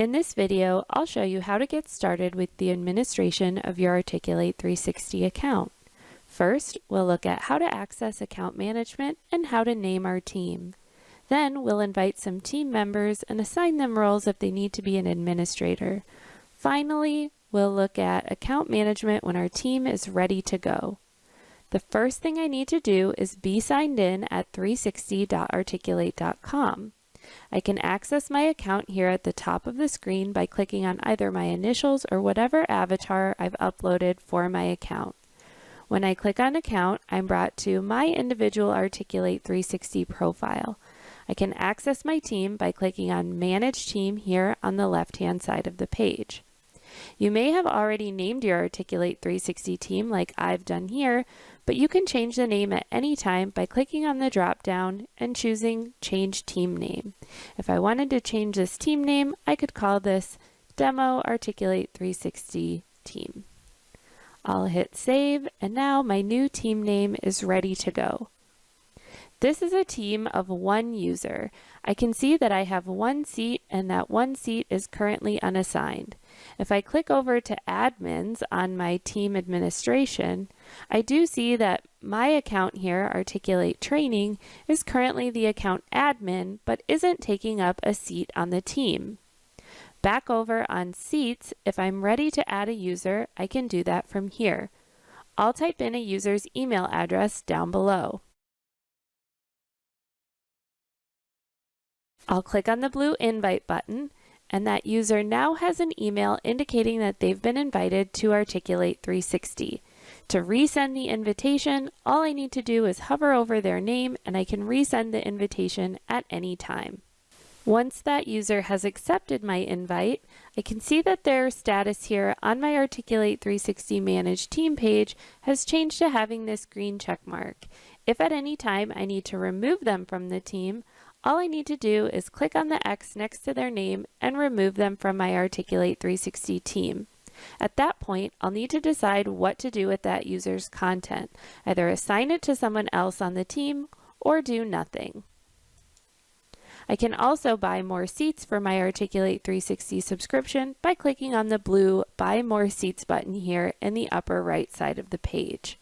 In this video, I'll show you how to get started with the administration of your Articulate 360 account. First, we'll look at how to access account management and how to name our team. Then we'll invite some team members and assign them roles if they need to be an administrator. Finally, we'll look at account management when our team is ready to go. The first thing I need to do is be signed in at 360.articulate.com. I can access my account here at the top of the screen by clicking on either my initials or whatever avatar I've uploaded for my account. When I click on account, I'm brought to my individual Articulate 360 profile. I can access my team by clicking on Manage Team here on the left-hand side of the page. You may have already named your Articulate 360 team like I've done here, but you can change the name at any time by clicking on the drop down and choosing Change Team Name. If I wanted to change this team name, I could call this Demo Articulate 360 Team. I'll hit Save, and now my new team name is ready to go. This is a team of one user. I can see that I have one seat and that one seat is currently unassigned. If I click over to admins on my team administration, I do see that my account here, Articulate Training, is currently the account admin, but isn't taking up a seat on the team. Back over on seats, if I'm ready to add a user, I can do that from here. I'll type in a user's email address down below. I'll click on the blue invite button and that user now has an email indicating that they've been invited to Articulate 360. To resend the invitation, all I need to do is hover over their name and I can resend the invitation at any time. Once that user has accepted my invite, I can see that their status here on my Articulate 360 Manage Team page has changed to having this green check mark. If at any time I need to remove them from the team, all I need to do is click on the X next to their name and remove them from my Articulate 360 team. At that point, I'll need to decide what to do with that user's content, either assign it to someone else on the team or do nothing. I can also buy more seats for my Articulate 360 subscription by clicking on the blue Buy More Seats button here in the upper right side of the page.